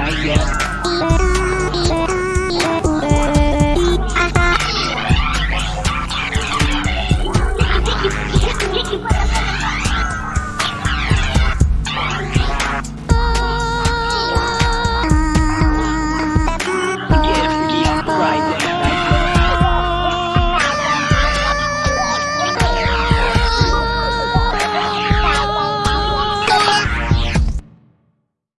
night yet.